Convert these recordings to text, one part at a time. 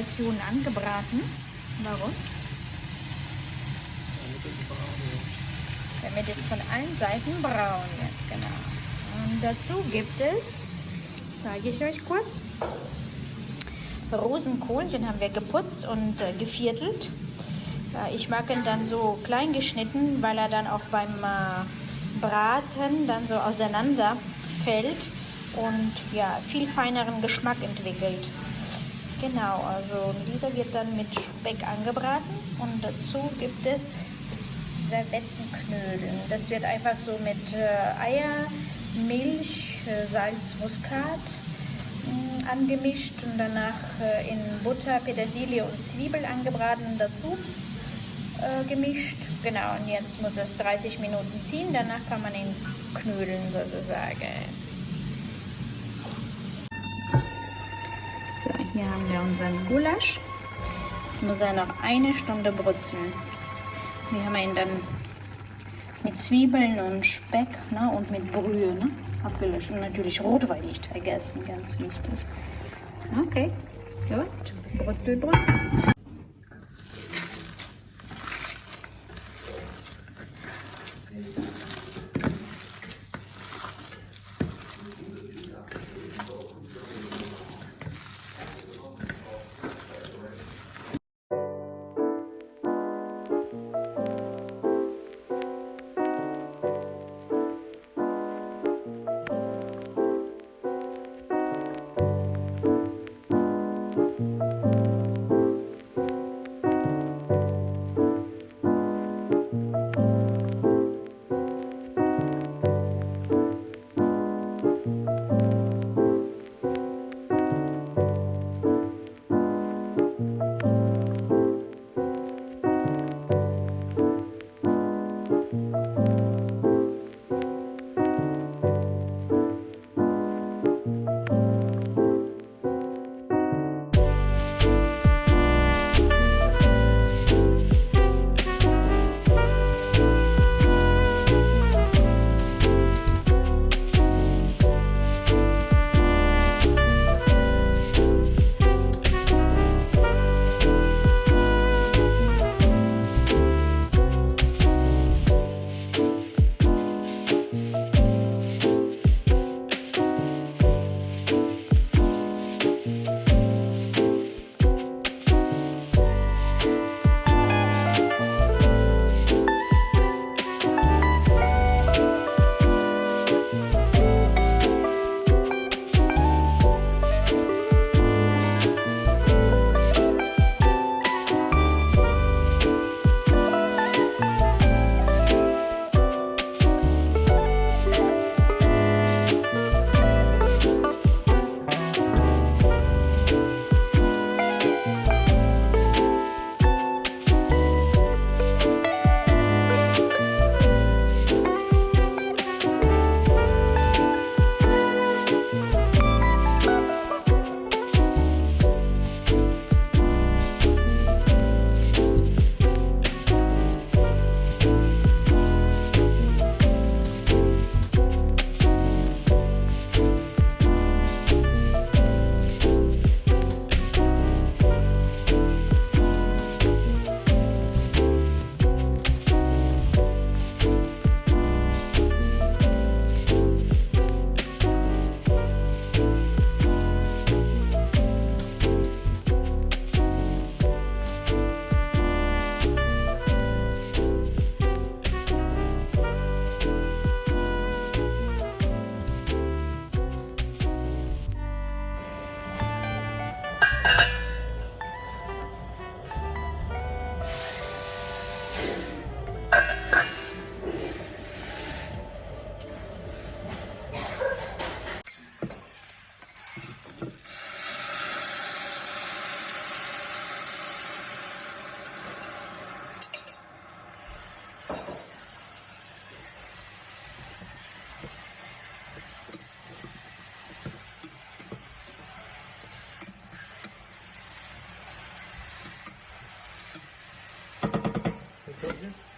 Portionen angebraten. Warum? Damit es von allen Seiten braun wird, genau. Und dazu gibt es, zeige ich euch kurz, Rosenkohl, den haben wir geputzt und äh, geviertelt. Äh, ich mag ihn dann so klein geschnitten, weil er dann auch beim äh, Braten dann so auseinander fällt und ja, viel feineren Geschmack entwickelt. Genau, also dieser wird dann mit Speck angebraten und dazu gibt es Servettenknödeln. Das wird einfach so mit äh, Eier, Milch, äh, Salz, Muskat mh, mm, angemischt und danach äh, in Butter, Petersilie und Zwiebel angebraten und dazu äh, gemischt. Genau, und jetzt muss es 30 Minuten ziehen, danach kann man ihn knödeln sozusagen. Hier haben wir unseren Gulasch. Jetzt muss er noch eine Stunde brutzeln. Wir haben ihn dann mit Zwiebeln und Speck ne, und mit Brühe ne, abgelöscht. Und natürlich Rotwein nicht vergessen, ganz wichtig. Okay, gut. Brutzel, brutzel. Então, Todo dia.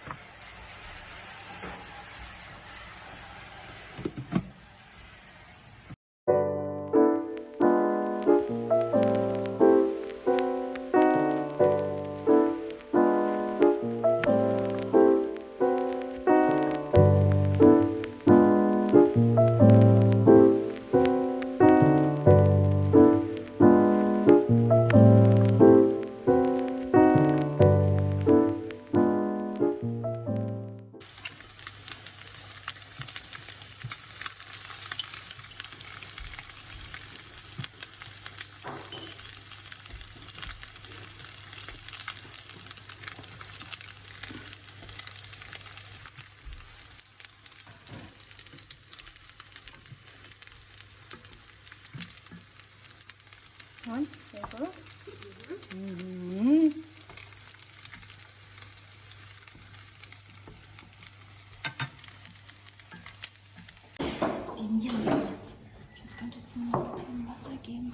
Mir so ein Wasser geben.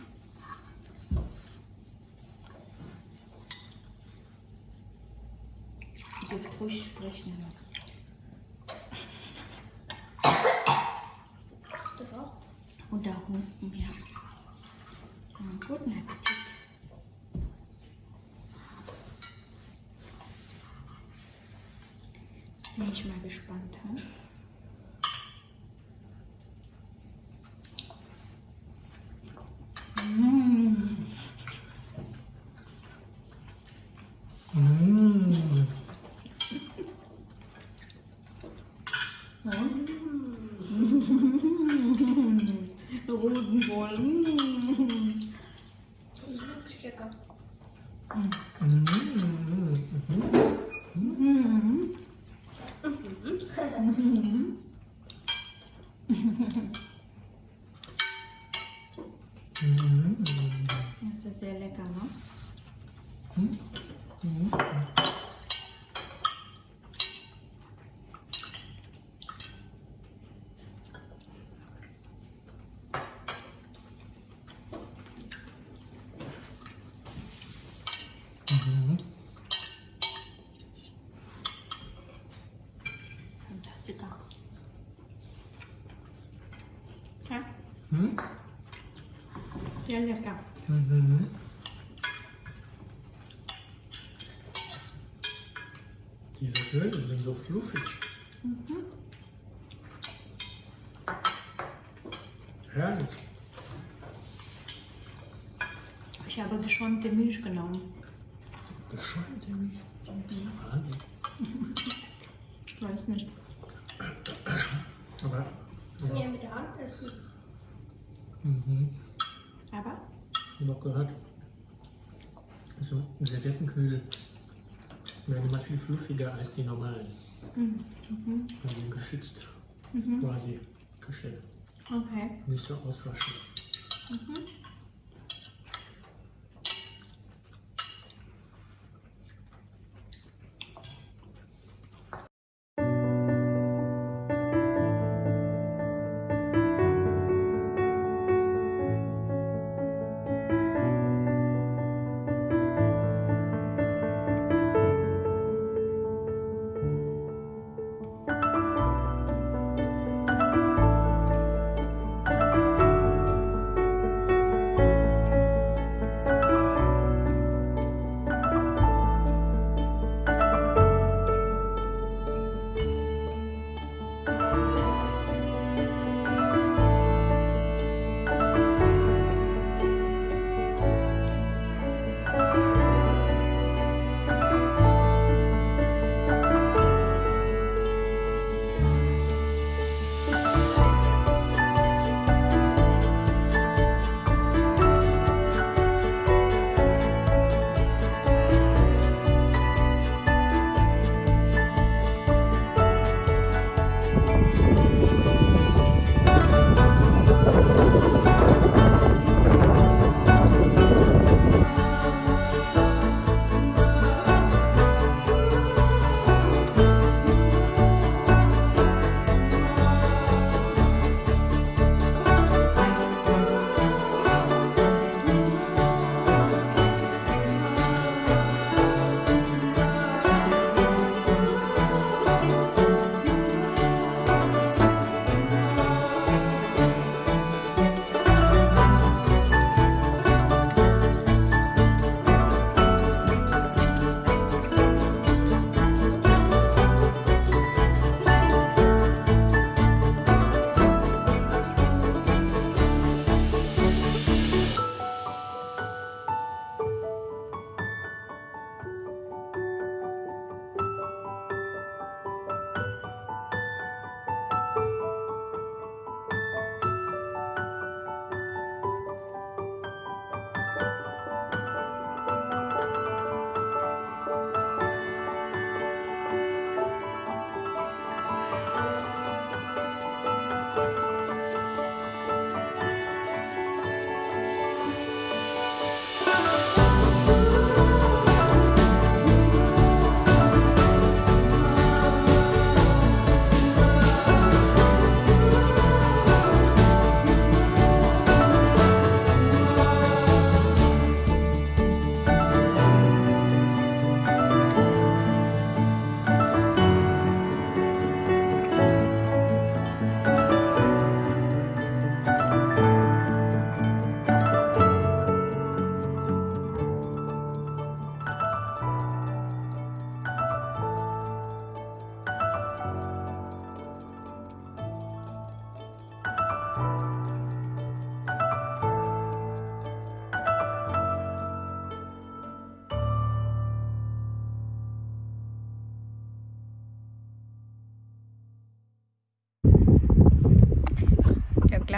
Du dürft ruhig sprechen, Max. Das auch? Und da husten wir. So, guten Appetit. 嗯。Sehr lecker. Mhm. Diese Öle sind so fluffig. Herrlich. Ich habe geschäumte Milch genommen. Geschäumte Milch. Wahnsinn. Ich weiß nicht. Aber ja. ja mit der Hand essen. Mhm. Habe auch gehört, also Serviettenkühl werden immer viel fluffiger als die normalen. Mhm. Also geschützt Mhm. quasi gestellt. Okay. Nicht so auswaschen. Mhm.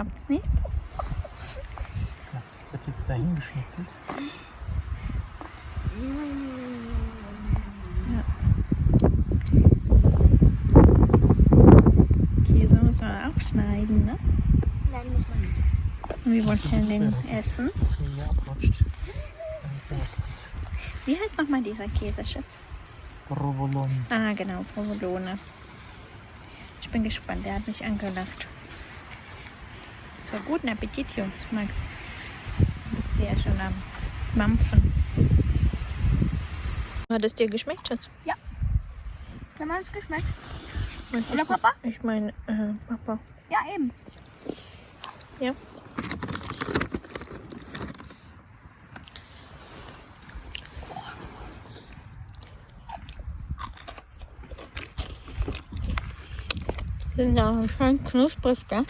Glaubt's nicht? Ja, das wird jetzt dahin geschnitzelt. Käse muss man auch schneiden, ne? Nein, muss man nicht. Und wie wollt ihr den essen? Ja. Wie heißt nochmal dieser Käse, Schatz? Provolone. Ah, genau, Provolone. Ich bin gespannt, der hat mich angelacht. So, guten Appetit, Jungs, Max. Du bist ja schon am Mampfen. Hat es dir geschmeckt, Schatz? Kann man es geschmeckt? Und Oder ich, Papa? Ich meine, äh, Papa. Ja, eben. Ja. Sind auch schön knusprig, gell?